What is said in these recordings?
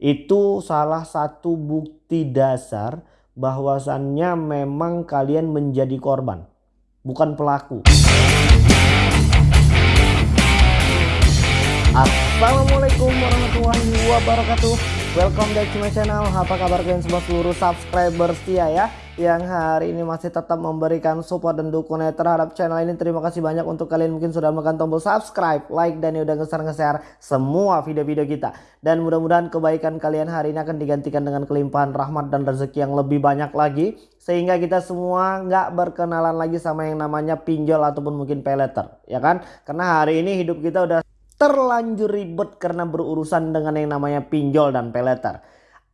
Itu salah satu bukti dasar bahwasannya memang kalian menjadi korban, bukan pelaku. Assalamualaikum warahmatullahi wabarakatuh Welcome back to my channel. Apa kabar kalian semua seluruh subscriber setia ya? Yang hari ini masih tetap memberikan support dan dukungan terhadap channel ini. Terima kasih banyak untuk kalian mungkin sudah menekan tombol subscribe Like dan udah nge-share semua video-video kita. Dan mudah-mudahan kebaikan kalian hari ini akan digantikan dengan kelimpahan rahmat dan rezeki yang lebih banyak lagi. Sehingga kita semua nggak berkenalan lagi sama yang namanya pinjol ataupun mungkin peleter Ya kan? Karena hari ini hidup kita udah terlanjur ribet karena berurusan dengan yang namanya pinjol dan peleter.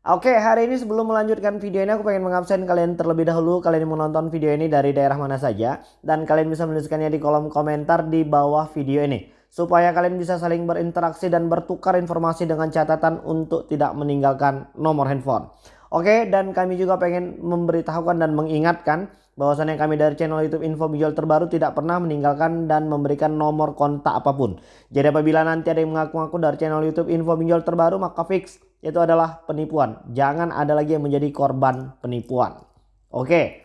Oke hari ini sebelum melanjutkan video ini aku pengen mengabsen kalian terlebih dahulu kalian mau nonton video ini dari daerah mana saja dan kalian bisa menuliskannya di kolom komentar di bawah video ini supaya kalian bisa saling berinteraksi dan bertukar informasi dengan catatan untuk tidak meninggalkan nomor handphone. Oke dan kami juga pengen memberitahukan dan mengingatkan bahwasannya kami dari channel YouTube Info Pinjol terbaru tidak pernah meninggalkan dan memberikan nomor kontak apa pun. Jadi apabila nanti ada yang mengaku-ngaku dari channel YouTube Info Pinjol terbaru maka fix itu adalah penipuan. Jangan ada lagi yang menjadi korban penipuan. Oke.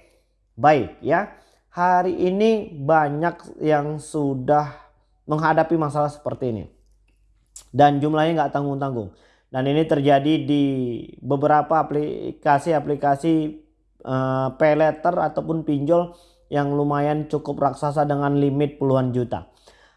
Baik ya. Hari ini banyak yang sudah menghadapi masalah seperti ini. Dan jumlahnya nggak tanggung-tanggung. Dan ini terjadi di beberapa aplikasi-aplikasi uh, pay letter ataupun pinjol yang lumayan cukup raksasa dengan limit puluhan juta.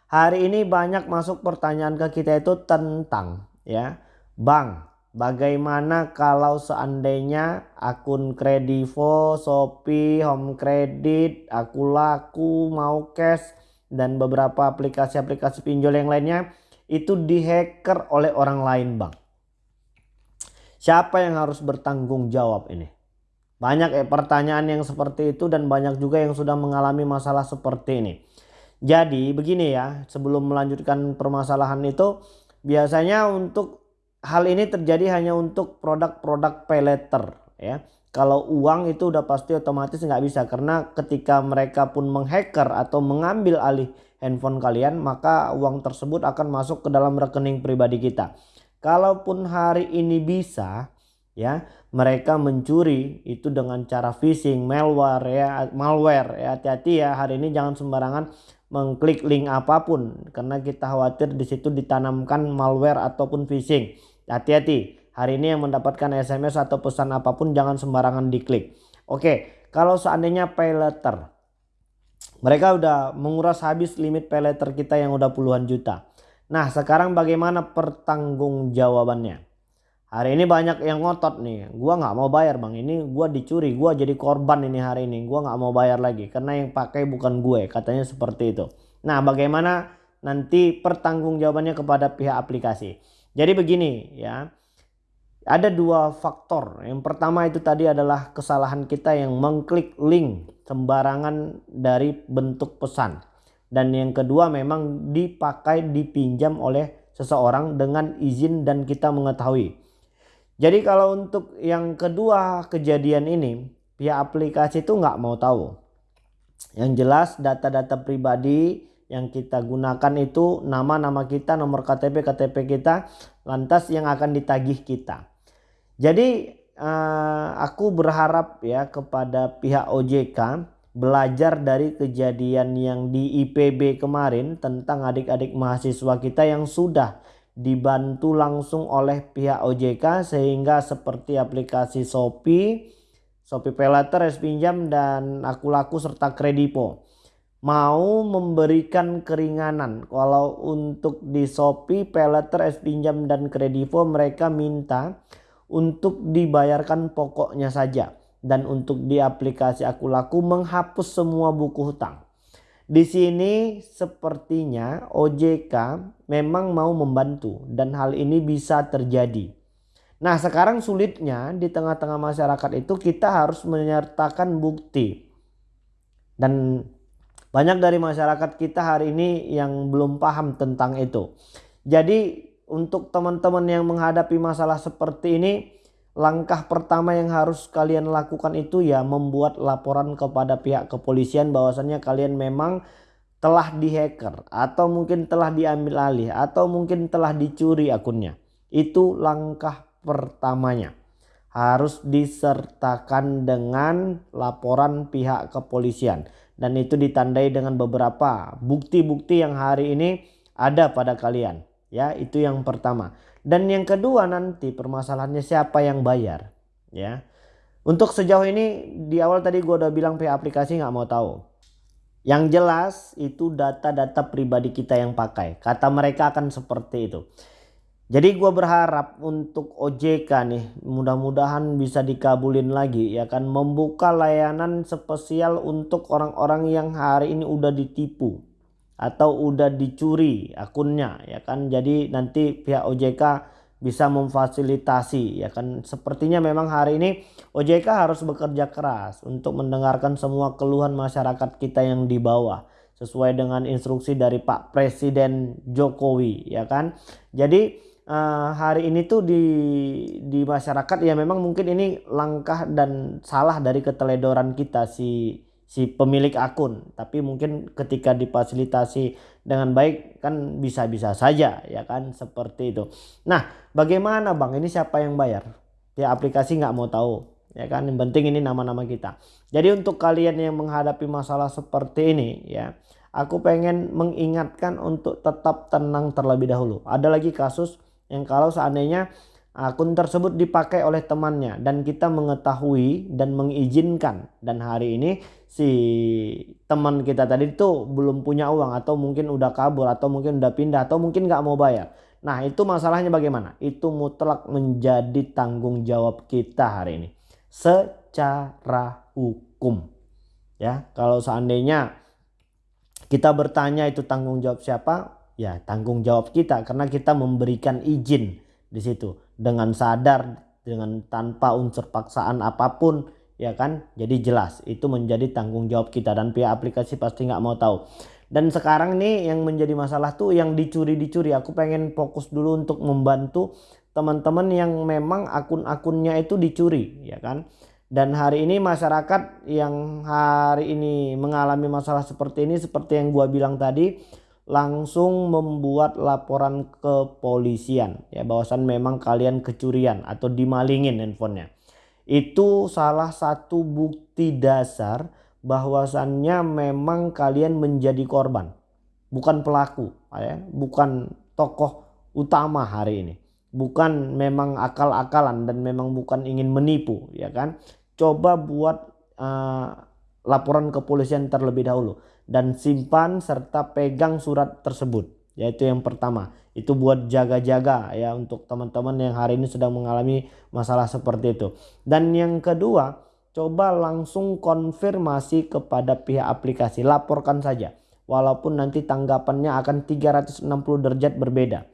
Hari ini banyak masuk pertanyaan ke kita itu tentang ya, Bang, bagaimana kalau seandainya akun Kredivo, Shopee, Home Credit, Aku Laku, Mau Cash dan beberapa aplikasi-aplikasi pinjol yang lainnya itu dihacker oleh orang lain, Bang. Siapa yang harus bertanggung jawab ini? Banyak eh, pertanyaan yang seperti itu dan banyak juga yang sudah mengalami masalah seperti ini. Jadi begini ya sebelum melanjutkan permasalahan itu biasanya untuk hal ini terjadi hanya untuk produk-produk pay letter ya. Kalau uang itu udah pasti otomatis nggak bisa karena ketika mereka pun menghacker atau mengambil alih handphone kalian maka uang tersebut akan masuk ke dalam rekening pribadi kita. Kalaupun hari ini bisa ya mereka mencuri itu dengan cara phishing malware ya malware ya. Hati-hati ya hari ini jangan sembarangan mengklik link apa pun karena kita khawatir di situ ditanamkan malware ataupun phishing. Hati-hati hari ini yang mendapatkan SMS atau pesan apa pun jangan sembarangan diklik. Oke kalau seandainya pay letter mereka udah menguras habis limit pay letter kita yang udah puluhan juta. Nah sekarang bagaimana pertanggungjawabannya Hari ini banyak yang ngotot nih. Gua nggak mau bayar bang. Ini gua dicuri. Gua jadi korban ini hari ini. Gua nggak mau bayar lagi karena yang pakai bukan gue. Katanya seperti itu. Nah bagaimana nanti pertanggungjawabannya kepada pihak aplikasi. Jadi begini ya. Ada dua faktor. Yang pertama itu tadi adalah kesalahan kita yang mengklik link sembarangan dari bentuk pesan. Dan yang kedua memang dipakai dipinjam oleh seseorang dengan izin dan kita mengetahui. Jadi kalau untuk yang kedua kejadian ini pihak aplikasi itu nggak mau tahu. Yang jelas data-data pribadi yang kita gunakan itu nama-nama kita, nomor KTP, KTP kita, lantas yang akan ditagih kita. Jadi eh, aku berharap ya kepada pihak OJK belajar dari kejadian yang di IPB kemarin tentang adik-adik mahasiswa kita yang sudah dibantu langsung oleh pihak OJK sehingga seperti aplikasi Shopee, Shopee Paylater, S Pinjam dan Aku Laku serta Kredipo mau memberikan keringanan kalau untuk di Shopee, Paylater, S dan Kredivo mereka minta untuk dibayarkan pokoknya saja dan untuk di aplikasi Aku Laku menghapus semua buku hutang. Di sini sepertinya OJK memang mau membantu dan hal ini bisa terjadi. Nah sekarang sulitnya di tengah-tengah masyarakat itu kita harus menyertakan bukti. Dan banyak dari masyarakat kita hari ini yang belum paham tentang itu. Jadi untuk teman-teman yang menghadapi masalah seperti ini langkah pertama yang harus kalian lakukan itu ya membuat laporan kepada pihak kepolisian bahwasannya kalian memang telah dihacker atau mungkin telah diambil alih atau mungkin telah dicuri akunnya. Itu langkah pertamanya. Harus disertakan dengan laporan pihak kepolisian. Dan itu ditandai dengan beberapa bukti-bukti yang hari ini ada pada kalian. Ya itu yang pertama dan yang kedua nanti permasalahannya siapa yang bayar ya. Untuk sejauh ini di awal tadi gue udah bilang pihak aplikasi nggak mau tahu. Yang jelas itu data-data pribadi kita yang pakai. Kata mereka akan seperti itu. Jadi gue berharap untuk OJK nih mudah-mudahan bisa dikabulin lagi ya kan. Membuka layanan spesial untuk orang-orang yang hari ini udah ditipu atau udah dicuri akunnya ya kan? Jadi nanti pihak OJK bisa memfasilitasi ya kan? Sepertinya memang hari ini OJK harus bekerja keras untuk mendengarkan semua keluhan masyarakat kita yang di bawah sesuai dengan instruksi dari Pak Presiden Jokowi ya kan? Jadi uh, hari ini tuh di di masyarakat ya memang mungkin ini langkah dan salah dari keteledoran kita si si pemilik akun. Tapi mungkin ketika difasilitasi dengan baik kan bisa-bisa saja ya kan? Seperti itu. Nah bagaimana bang? Ini siapa yang bayar? Ya aplikasi nggak mau tahu ya kan? Yang penting ini nama-nama kita. Jadi untuk kalian yang menghadapi masalah seperti ini ya aku pengen mengingatkan untuk tetap tenang terlebih dahulu. Ada lagi kasus yang kalau seandainya akun tersebut dipakai oleh temannya dan kita mengetahui dan mengizinkan. Dan hari ini si teman kita tadi itu belum punya uang atau mungkin udah kabur atau mungkin udah pindah atau mungkin nggak mau bayar. Nah itu masalahnya bagaimana? Itu mutlak menjadi tanggung jawab kita hari ini. Secara hukum. Ya kalau seandainya kita bertanya itu tanggung jawab siapa? Ya tanggung jawab kita karena kita memberikan izin di situ dengan sadar dengan tanpa unsur paksaan apa pun ya kan? Jadi jelas itu menjadi tanggung jawab kita dan pihak aplikasi pasti nggak mau tahu. Dan sekarang nih yang menjadi masalah tuh yang dicuri-dicuri. Aku pengen fokus dulu untuk membantu teman-teman yang memang akun-akunnya itu dicuri ya kan? Dan hari ini masyarakat yang hari ini mengalami masalah seperti ini seperti yang gua bilang tadi langsung membuat laporan ke polisian ya bahwasan memang kalian kecurian atau dimalingin handphonenya. Itu salah satu bukti dasar bahwasannya memang kalian menjadi korban. Bukan pelaku ya. Bukan tokoh utama hari ini. Bukan memang akal-akalan dan memang bukan ingin menipu ya kan? Coba buat uh, laporan ke polisian terlebih dahulu dan simpan serta pegang surat tersebut yaitu yang pertama. Itu buat jaga-jaga ya untuk teman-teman yang hari ini sedang mengalami masalah seperti itu. Dan yang kedua coba langsung konfirmasi kepada pihak aplikasi. Laporkan saja walaupun nanti tanggapannya akan 360 derajat berbeda.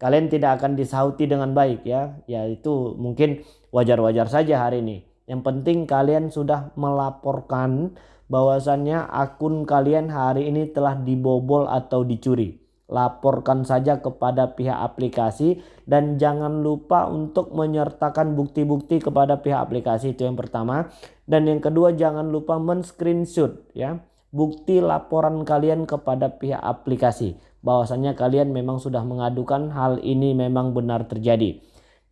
Kalian tidak akan disauti dengan baik ya. Ya itu mungkin wajar-wajar saja hari ini yang penting kalian sudah melaporkan bahwasannya akun kalian hari ini telah dibobol atau dicuri. Laporkan saja kepada pihak aplikasi dan jangan lupa untuk menyertakan bukti-bukti kepada pihak aplikasi itu yang pertama. Dan yang kedua jangan lupa men-screenshot ya bukti laporan kalian kepada pihak aplikasi bahwasannya kalian memang sudah mengadukan hal ini memang benar terjadi.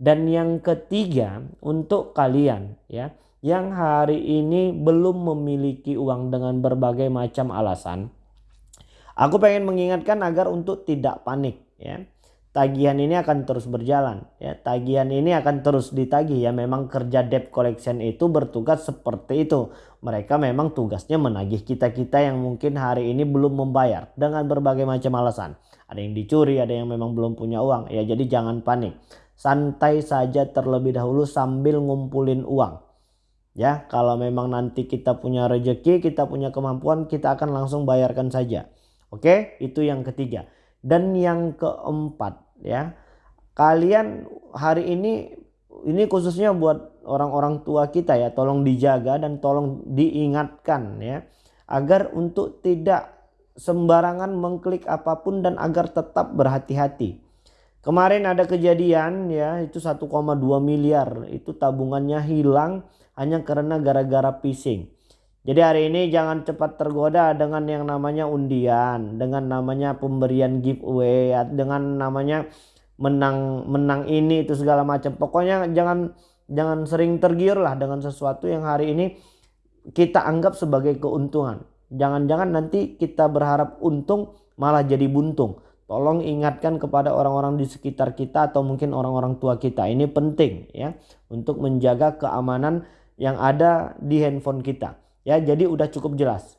Dan yang ketiga untuk kalian ya yang hari ini belum memiliki uang dengan berbagai macam alasan. Aku pengen mengingatkan agar untuk tidak panik ya. Tagihan ini akan terus berjalan ya. Tagihan ini akan terus ditagih ya. Memang kerja debt collection itu bertugas seperti itu. Mereka memang tugasnya menagih kita-kita yang mungkin hari ini belum membayar dengan berbagai macam alasan. Ada yang dicuri, ada yang memang belum punya uang. Ya jadi jangan panik. Santai saja terlebih dahulu sambil ngumpulin uang Ya, kalau memang nanti kita punya rezeki, kita punya kemampuan, kita akan langsung bayarkan saja. Oke, itu yang ketiga. Dan yang keempat, ya. Kalian hari ini ini khususnya buat orang-orang tua kita ya, tolong dijaga dan tolong diingatkan ya agar untuk tidak sembarangan mengklik apa pun dan agar tetap berhati-hati. Kemarin ada kejadian ya, itu 1,2 miliar, itu tabungannya hilang hanya karena gara-gara phishing. Jadi hari ini jangan cepat tergoda dengan yang namanya undian, dengan namanya pemberian giveaway, dengan namanya menang menang ini itu segala macam. Pokoknya jangan jangan sering tergiur lah dengan sesuatu yang hari ini kita anggap sebagai keuntungan. Jangan-jangan nanti kita berharap untung malah jadi buntung tolong ingatkan kepada orang-orang di sekitar kita atau mungkin orang-orang tua kita. Ini penting ya untuk menjaga keamanan yang ada di handphone kita. Ya jadi udah cukup jelas.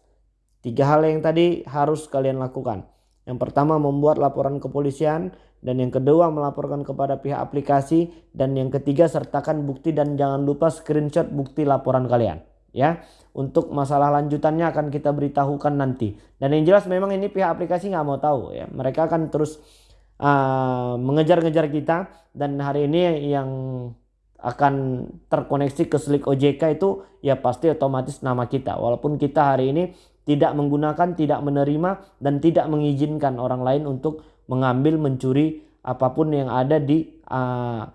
Tiga hal yang tadi harus kalian lakukan. Yang pertama membuat laporan kepolisian. Dan yang kedua melaporkan kepada pihak aplikasi. Dan yang ketiga sertakan bukti. Dan jangan lupa screenshot bukti laporan kalian ya untuk masalah lanjutannya akan kita beritahukan nanti. Dan yang jelas memang ini pihak aplikasi nggak mau tahu ya. Mereka akan terus uh, mengejar-ngejar kita dan hari ini yang akan terkoneksi ke Slick OJK itu ya pasti otomatis nama kita. Walaupun kita hari ini tidak menggunakan tidak menerima dan tidak mengizinkan orang lain untuk mengambil mencuri apa pun yang ada di uh,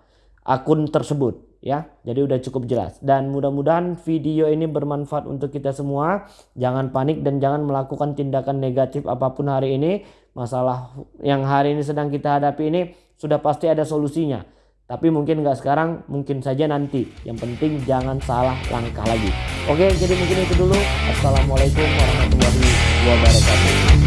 akun tersebut ya. Jadi udah cukup jelas dan mudah-mudahan video ini bermanfaat untuk kita semua. Jangan panik dan jangan melakukan tindakan negatif apa pun hari ini. Masalah yang hari ini sedang kita hadapi ini sudah pasti ada solusinya. Tapi mungkin nggak sekarang, mungkin saja nanti. Yang penting jangan salah langkah lagi. Oke, jadi mungkin itu dulu. Assalamualaikum warahmatullahi wabarakatuh.